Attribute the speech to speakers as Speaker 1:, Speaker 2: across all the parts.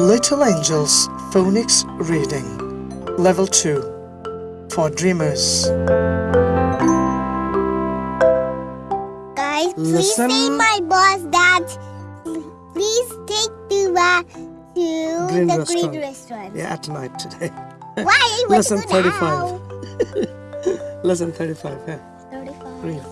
Speaker 1: Little Angels Phonics Reading Level 2 for Dreamers.
Speaker 2: Guys, please
Speaker 1: Listen.
Speaker 2: say my boss that please take Tuba uh, to
Speaker 1: Green
Speaker 2: the
Speaker 1: restaurant.
Speaker 2: green restaurant.
Speaker 1: Yeah, at night today.
Speaker 2: Why?
Speaker 1: Lesson 35.
Speaker 2: now?
Speaker 1: Lesson 35. Yeah.
Speaker 2: 35.
Speaker 1: Read.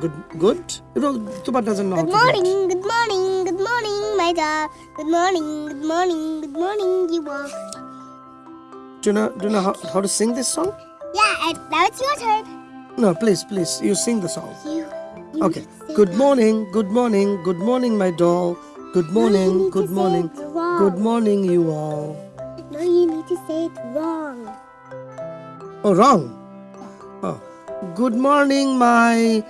Speaker 1: Good. Good? You know, Tuba doesn't know
Speaker 2: Good
Speaker 1: how to read.
Speaker 2: morning, good morning, good morning, my dog. Good morning, good morning, good morning, you all.
Speaker 1: Do you know, do you know how, how to sing this song?
Speaker 2: Yeah, and now it's your turn.
Speaker 1: No, please, please. You sing the song.
Speaker 2: You. you
Speaker 1: Okay.
Speaker 2: need to say
Speaker 1: Good morning, good morning, good morning, my doll. Good morning,
Speaker 2: to
Speaker 1: good morning. Good morning, you all.
Speaker 2: No, you need to say it wrong.
Speaker 1: Oh, wrong. Oh. Good morning, my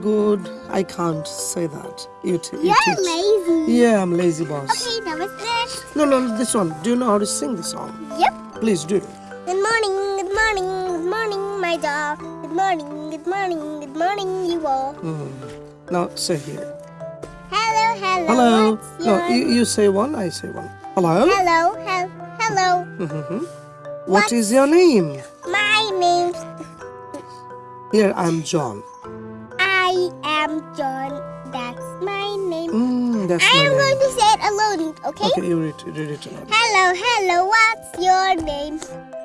Speaker 1: good. I can't say that. You, t- you
Speaker 2: You're lazy.
Speaker 1: Yeah, I'm lazy boss.
Speaker 2: Okay, now what's next?
Speaker 1: No, no, this one. Do you know how to sing the song?
Speaker 2: Yep.
Speaker 1: Please do.
Speaker 2: Good morning, good morning, good morning, my dog. Good morning, good morning, good morning, you all.
Speaker 1: Hmm. Now say here.
Speaker 2: Hello, hello.
Speaker 1: Hello.
Speaker 2: What's
Speaker 1: No,
Speaker 2: your...
Speaker 1: you, you say one, I say one. Hello.
Speaker 2: Hello, hel- hello.
Speaker 1: Mhm. What is your name?
Speaker 2: My name.
Speaker 1: Here, I'm John.
Speaker 2: John. That's my name.
Speaker 1: Mm, that's
Speaker 2: I
Speaker 1: my
Speaker 2: am
Speaker 1: name.
Speaker 2: going to say it alone, okay?
Speaker 1: Okay, you read, read it aloud.
Speaker 2: Hello, hello, what's your name?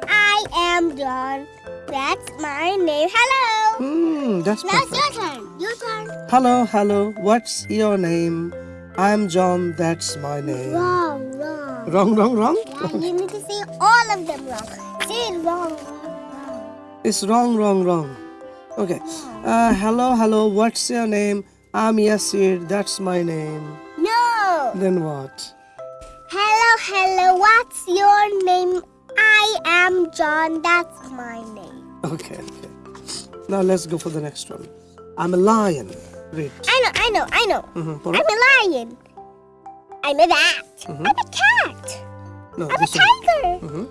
Speaker 2: I am John. That's my name. Hello.
Speaker 1: Mm, that's
Speaker 2: Now it's your turn. Your turn.
Speaker 1: Hello, hello. What's your name? I'm John. That's my name.
Speaker 2: Wrong, wrong.
Speaker 1: Wrong, wrong, wrong.
Speaker 2: Yeah, you need to say all of them wrong. Say it wrong, wrong, wrong.
Speaker 1: It's wrong, wrong, wrong. Okay. Uh, hello, hello. What's your name? I'm Yasir. That's my name.
Speaker 2: No.
Speaker 1: Then what?
Speaker 2: Hello, hello, what's your name? I am John. That's my name.
Speaker 1: Okay, okay. Now let's go for the next one. I'm a lion. Read.
Speaker 2: I know, I know, I know.
Speaker 1: Mhm,
Speaker 2: I'm a lion. I'm a rat.
Speaker 1: Mm-hmm.
Speaker 2: I'm a cat.
Speaker 1: No,
Speaker 2: I'm a tiger.
Speaker 1: Mhm.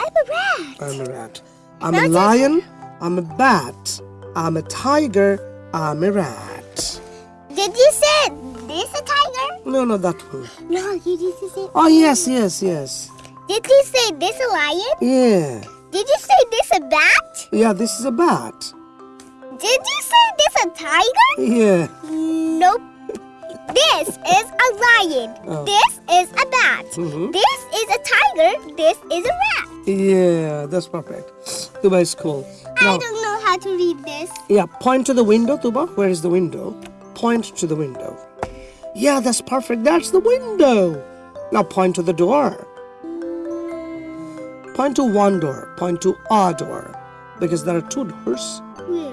Speaker 2: I'm a rat.
Speaker 1: I'm a rat. I'm a lion. I'm a bat. I'm a tiger. I'm a rat.
Speaker 2: Did you say this a tiger?
Speaker 1: No, no, that one.
Speaker 2: No, you say.
Speaker 1: Oh, yes, yes, yes.
Speaker 2: Did you say this a lion?
Speaker 1: Yeah.
Speaker 2: Did you say this a bat?
Speaker 1: Yeah, this is a bat.
Speaker 2: Did you say this a tiger?
Speaker 1: Yeah.
Speaker 2: Nope. This is a lion.
Speaker 1: Oh.
Speaker 2: This is a bat.
Speaker 1: Mhm.
Speaker 2: This is a tiger. This is a rat.
Speaker 1: Yeah, that's perfect. Tuba is
Speaker 2: I don't know how to read this.
Speaker 1: yeah, point to the window, Tuba. Where is the window? Point to the window. Yeah, that's perfect. That's the window. Now point to the door. Point to one door. Point to a door. Because there are two doors.
Speaker 2: Where?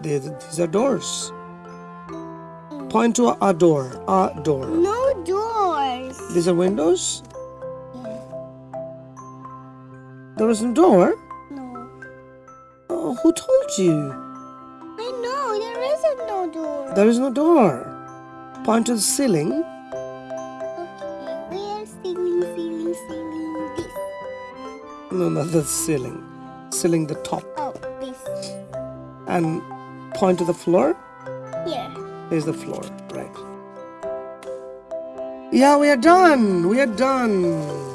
Speaker 1: They- These are doors. Point to a door. A door.
Speaker 2: No doors.
Speaker 1: These are windows. There is a door.
Speaker 2: No.
Speaker 1: Who told you?
Speaker 2: I know there isn't no door.
Speaker 1: There is no door. Point to the ceiling.
Speaker 2: Okay, we're ceiling, ceiling, ceiling. This.
Speaker 1: No, not the ceiling. Ceiling the top.
Speaker 2: Oh, this.
Speaker 1: And point to the floor.
Speaker 2: Here.
Speaker 1: Here's the floor. Right. Yeah, we are done. We are done.